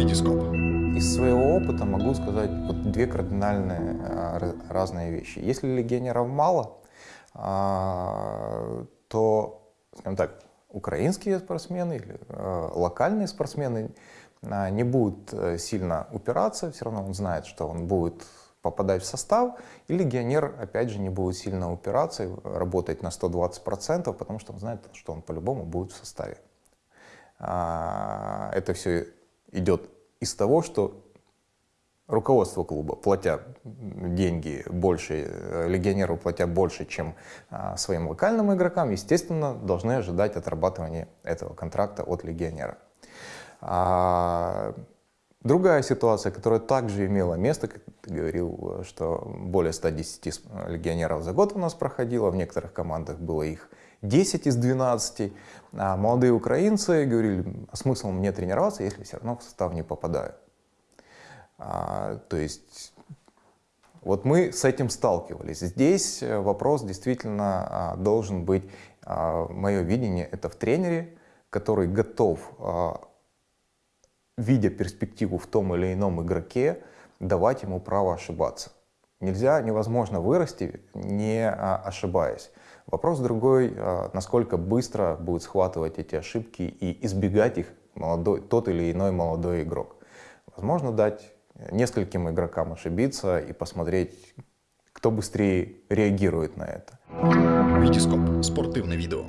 Витископ. Из своего опыта могу сказать вот две кардинальные а, разные вещи. Если легионеров мало, а, то, скажем так, украинские спортсмены или а, локальные спортсмены не будут э, сильно упираться, все равно он знает, что он будет попадать в состав, и легионер, опять же, не будет сильно упираться и работать на 120%, потому что он знает, что он по-любому будет в составе. Это все идет из того, что руководство клуба, платя деньги больше, э, легионеру платя больше, чем а, своим локальным игрокам, естественно, должны ожидать отрабатывания этого контракта от легионера. А, другая ситуация, которая также имела место, как ты говорил, что более 110 легионеров за год у нас проходило, в некоторых командах было их 10 из 12. А молодые украинцы говорили, а смысл мне тренироваться, если все равно в состав не попадаю. А, то есть вот мы с этим сталкивались. Здесь э, вопрос действительно а, должен быть, а, мое видение, это в тренере, который готов, а, видя перспективу в том или ином игроке, давать ему право ошибаться. Нельзя, невозможно вырасти, не а, ошибаясь. Вопрос другой, а, насколько быстро будет схватывать эти ошибки и избегать их молодой, тот или иной молодой игрок. Возможно, дать нескольким игрокам ошибиться и посмотреть, кто быстрее реагирует на это. Витископ. Спортивное видео.